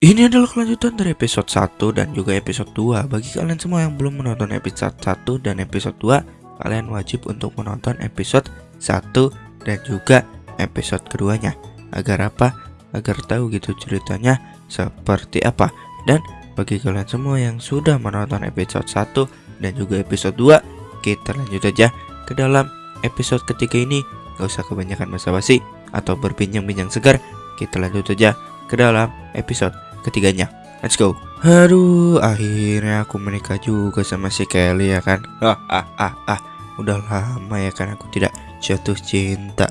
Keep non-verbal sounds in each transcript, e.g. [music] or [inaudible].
Ini adalah kelanjutan dari episode 1 dan juga episode 2 Bagi kalian semua yang belum menonton episode 1 dan episode 2 Kalian wajib untuk menonton episode 1 dan juga episode keduanya. Agar apa? Agar tahu gitu ceritanya seperti apa. Dan bagi kalian semua yang sudah menonton episode 1 dan juga episode 2 Kita lanjut aja ke dalam episode ketiga ini. Gak usah kebanyakan basa-basi atau berbincang-bincang segar. Kita lanjut aja ke dalam episode ketiganya. Let's go. Aduh, akhirnya aku menikah juga sama si Kelly ya kan. Ah, ah, ah, ah. Udah lama ya kan aku tidak jatuh cinta.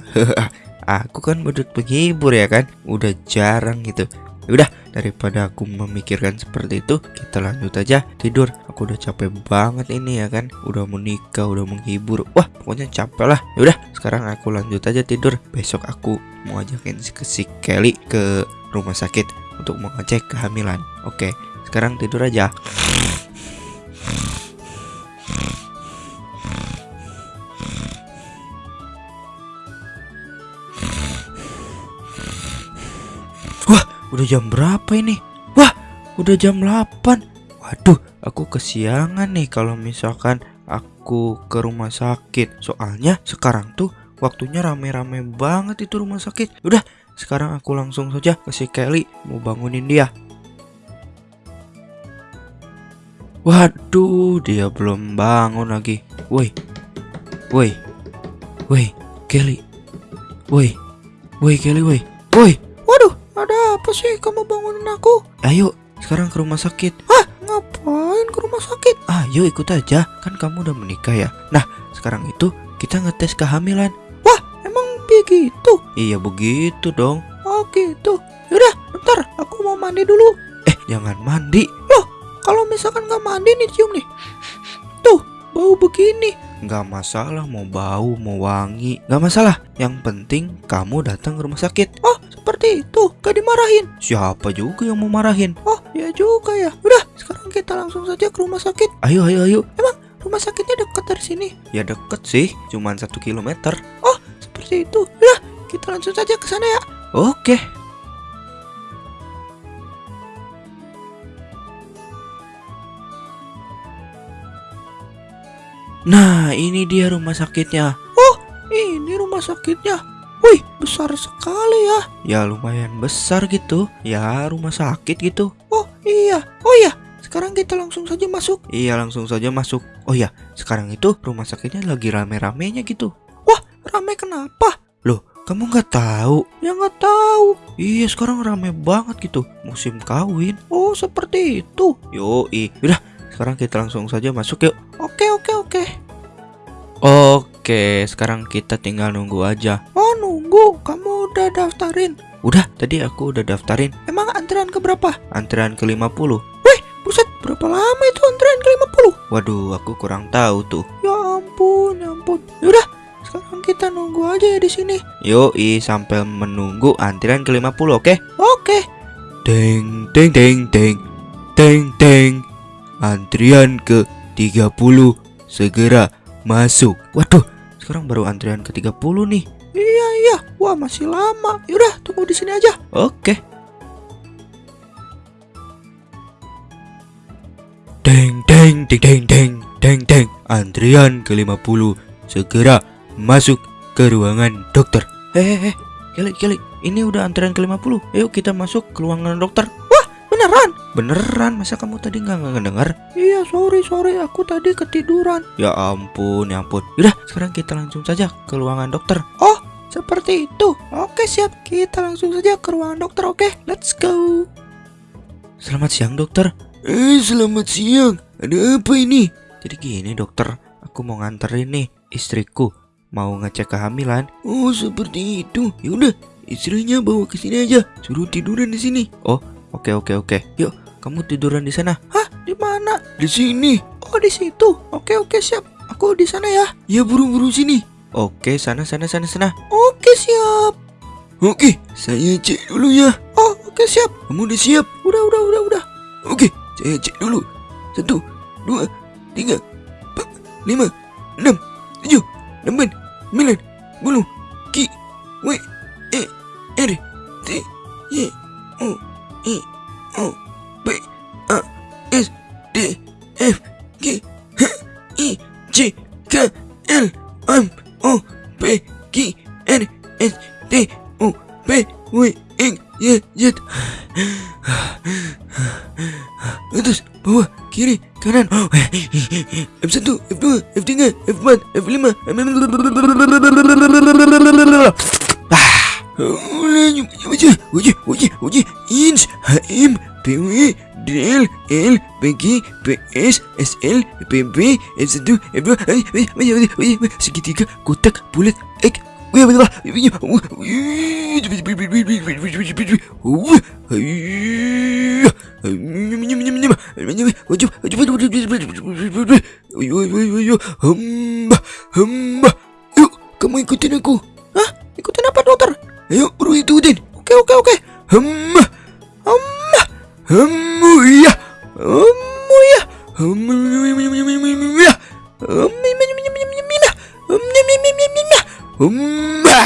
aku kan bedut penghibur ya kan. Udah jarang gitu. Ya udah, daripada aku memikirkan seperti itu, kita lanjut aja tidur. Aku udah capek banget ini ya kan. Udah menikah, udah menghibur. Wah, pokoknya capek lah. Ya udah, sekarang aku lanjut aja tidur. Besok aku mau ajakin si, si Kelly ke rumah sakit untuk mengecek kehamilan. Oke, sekarang tidur aja. Wah, udah jam berapa ini? Wah, udah jam 8. Waduh, aku kesiangan nih kalau misalkan aku ke rumah sakit. Soalnya sekarang tuh waktunya rame-rame banget itu rumah sakit. Udah, sekarang aku langsung saja ke si Kelly mau bangunin dia. Waduh, dia belum bangun lagi. Woi, woi, woi, Kelly, woi, woi Kelly, woi, woi. Waduh, ada apa sih kamu bangunin aku? Ayo, sekarang ke rumah sakit. Ah, ngapain ke rumah sakit? Ayo ikut aja, kan kamu udah menikah ya. Nah, sekarang itu kita ngetes kehamilan begitu? Iya begitu dong. Oh gitu. Yaudah, bentar. Aku mau mandi dulu. Eh, jangan mandi. Loh, kalau misalkan nggak mandi nih cium nih. Tuh, bau begini. Nggak masalah mau bau, mau wangi. Nggak masalah. Yang penting kamu datang ke rumah sakit. Oh, seperti itu. Gak dimarahin. Siapa juga yang mau marahin? Oh, ya juga ya. Udah, sekarang kita langsung saja ke rumah sakit. Ayo, ayo, ayo. Emang rumah sakitnya dekat dari sini? Ya deket sih, cuman satu kilometer. Oh, seperti itu. Ya, kita langsung saja ke sana ya. Oke. Nah, ini dia rumah sakitnya. Oh, ini rumah sakitnya. Wih, besar sekali ya. Ya lumayan besar gitu. Ya rumah sakit gitu. Oh iya, oh iya. Sekarang kita langsung saja masuk. Iya langsung saja masuk. Oh ya, sekarang itu rumah sakitnya lagi rame-ramenya gitu. Rame kenapa? Loh, kamu nggak tahu? Ya nggak tahu. Iya, sekarang rame banget gitu. Musim kawin. Oh, seperti itu. Yoi. Udah, sekarang kita langsung saja masuk yuk. Oke, oke, oke. Oke, sekarang kita tinggal nunggu aja. Oh, nunggu. Kamu udah daftarin? Udah, tadi aku udah daftarin. Emang antrian ke berapa? Antrian ke 50. Wih, buset, berapa lama itu antrian ke 50? Waduh, aku kurang tahu tuh. Ya ampun, ya ampun. Yaudah, sekarang kita nunggu aja ya di sini. Yoi, sampai menunggu antrian ke 50, oke? Okay? Oke. Okay. Deng deng deng deng. Deng deng. Antrian ke 30 segera masuk. Waduh, sekarang baru antrian ke 30 nih. Iya, iya. Wah, masih lama. Yaudah, tunggu di sini aja. Oke. Okay. Deng deng deng deng deng deng deng. Antrian ke 50 segera masuk ke ruangan dokter. Hehehe, Kelly, Kelly, ini udah antrean ke-50. Ayo kita masuk ke ruangan dokter. Wah, beneran? Beneran, masa kamu tadi nggak ngedengar? Iya, sorry, sorry, aku tadi ketiduran. Ya ampun, ya ampun. Udah, sekarang kita langsung saja ke ruangan dokter. Oh, seperti itu. Oke, siap. Kita langsung saja ke ruangan dokter, oke? Let's go. Selamat siang, dokter. Eh, selamat siang. Ada apa ini? Jadi gini, dokter. Aku mau nganterin nih istriku mau ngecek kehamilan. Oh, seperti itu. Ya udah, istrinya bawa ke sini aja. Suruh tiduran di sini. Oh, oke oke oke. Yuk, kamu tiduran di sana. Hah? Di mana? Di sini. Oh, di situ. Oke oke, siap. Aku di sana ya. Ya, buru-buru sini. Oke, sana sana sana sana. Oke, siap. Oke, saya cek dulu ya. Oh, oke siap. Kamu udah siap? Udah, udah, udah, udah. Oke, saya cek dulu. Satu, dua, tiga, empat, lima, enam, tujuh, delapan, sembilan, sepuluh, ki, w, e, r, t, y, o, e, O P A S D F G H I J K L M O P Q R S T U V W X Y Z. [sighs] Atas bawah kiri kanan. F1 F2 F3 F4 F5 Uji, uji, uji, uji, HM, L, PG, PS, SL, PB, F1, F2, segitiga, kotak, bulat, X, hamba. Yuk, kamu ikutin aku. Hah? Ikutin apa, dokter? Ayo, buru ikutin. Oke, oke, oke. Hamba, hamba, hamba, ya, hamba, ya, hamba, ya, hamba.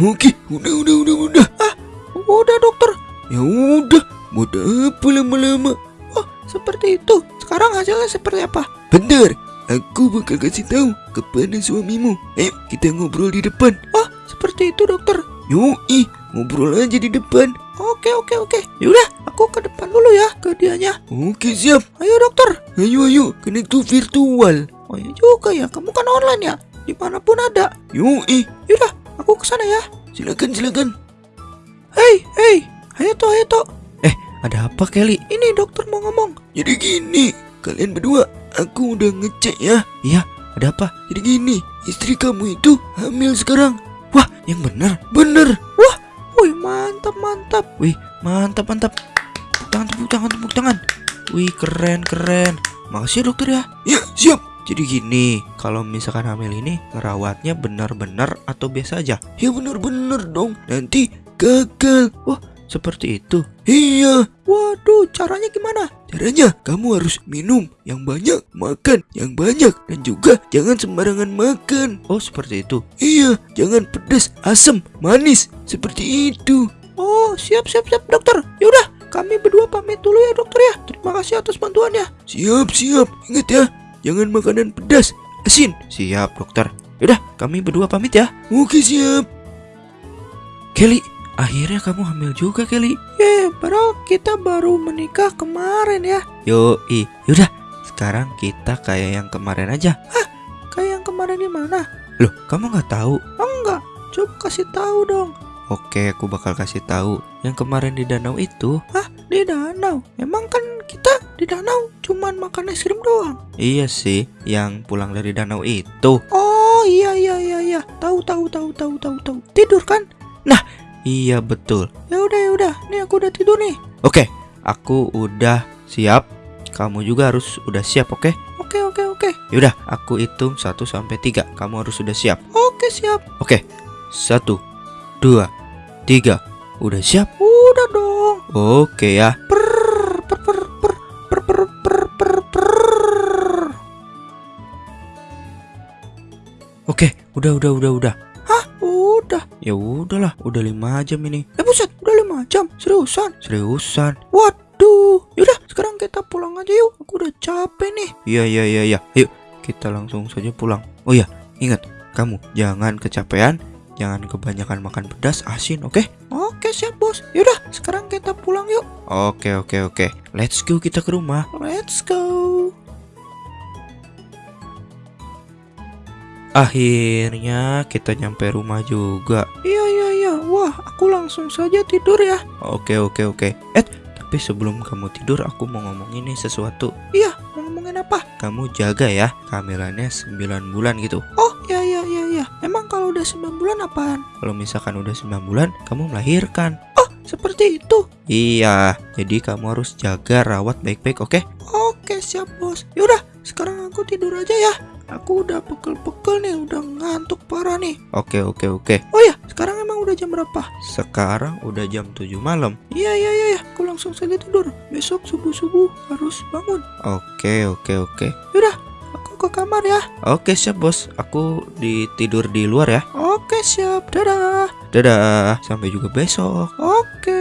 Oke, udah, udah, udah, udah. Ah, udah, dokter. Ya udah, mau apa lama-lama? Oh, seperti itu. Sekarang hasilnya seperti apa? Bentar, aku bakal kasih tahu kepada suamimu. Ayo, kita ngobrol di depan. Oh, seperti itu, dokter. Yoi, ngobrol aja di depan. Oke, oke, oke. Yaudah, aku ke depan dulu ya, ke dianya. Oke, siap. Ayo, dokter. Ayo, ayo, kena itu virtual. Oh iya juga ya, kamu kan online ya? Di mana pun ada. Yoi. Yaudah, aku ke sana ya. Silakan, silakan. Hei, hei, ayo toh, ayo toh. Eh, ada apa Kelly? Ini dokter mau ngomong. Jadi gini, kalian berdua, aku udah ngecek ya. Iya, ada apa? Jadi gini, istri kamu itu hamil sekarang. Wah, yang benar, benar. Wah, wih mantap, mantap. Wih, mantap, mantap. Tepuk tangan, tepuk tangan, tepuk tangan. Wih, keren, keren. Makasih ya dokter ya. Ya, siap. Jadi gini, kalau misalkan hamil ini ngerawatnya benar-benar atau biasa aja? Ya benar-benar dong. Nanti gagal. Wah, seperti itu. Iya. Waduh, caranya gimana? Caranya kamu harus minum yang banyak, makan yang banyak, dan juga jangan sembarangan makan. Oh, seperti itu. Iya, jangan pedas, asam, manis, seperti itu. Oh, siap siap siap dokter. Yaudah, kami berdua pamit dulu ya dokter ya. Terima kasih atas bantuannya. Siap siap. Ingat ya, jangan makanan pedas, asin. Siap dokter. Yaudah, kami berdua pamit ya. Oke siap. Kelly, akhirnya kamu hamil juga Kelly. Ya, padahal kita baru menikah kemarin ya. Yo, i, yaudah. Sekarang kita kayak yang kemarin aja. Hah? Kayak yang kemarin di mana? Loh, kamu nggak tahu? Enggak. Coba kasih tahu dong. Oke, aku bakal kasih tahu. Yang kemarin di danau itu. Hah? Di danau? Emang kan kita di danau cuman makan es krim doang. Iya sih, yang pulang dari danau itu. Oh, iya iya iya iya. Tahu tahu tahu tahu tahu tahu. Tidur kan? Nah, Iya betul. Ya udah ya udah, Ini aku udah tidur nih. Oke, okay, aku udah siap. Kamu juga harus udah siap, oke? Okay? Oke okay, oke okay, oke. Okay. Yaudah, aku hitung satu sampai tiga. Kamu harus sudah siap. Oke, okay, siap. Oke. Okay. 1 2 3. Udah siap? Udah dong. Oke okay, ya. Per per per per per per per per. per. Oke, okay, udah udah udah udah. Ya udahlah, udah lima jam ini. Eh buset, udah lima jam. Seriusan? Seriusan. Waduh. Yaudah, sekarang kita pulang aja yuk. Aku udah capek nih. Iya iya iya iya. Yuk, kita langsung saja pulang. Oh iya, ingat, kamu jangan kecapean, jangan kebanyakan makan pedas, asin, oke? Oke, siap, Bos. Yaudah, sekarang kita pulang yuk. Oke, oke, oke. Let's go kita ke rumah. Let's go. Akhirnya kita nyampe rumah juga. Iya iya iya. Wah, aku langsung saja tidur ya. Oke oke oke. Eh, tapi sebelum kamu tidur aku mau ngomong ini sesuatu. Iya, mau ngomongin apa? Kamu jaga ya, kehamilannya 9 bulan gitu. Oh, iya iya iya iya. Emang kalau udah 9 bulan apaan? Kalau misalkan udah 9 bulan, kamu melahirkan. Oh, seperti itu. Iya, jadi kamu harus jaga rawat baik-baik, oke? Oke, siap, Bos. Yaudah, sekarang aku tidur aja ya. Aku udah pegel-pegel nih, udah ngantuk parah nih. Oke, oke, oke. Oh ya, sekarang emang udah jam berapa? Sekarang udah jam 7 malam. Iya, iya, iya, iya. Aku langsung saja tidur. Besok subuh-subuh harus bangun. Oke, oke, oke. Yaudah, aku ke kamar ya. Oke, siap, Bos. Aku di tidur di luar ya. Oke, siap. Dadah. Dadah. Sampai juga besok. Oke.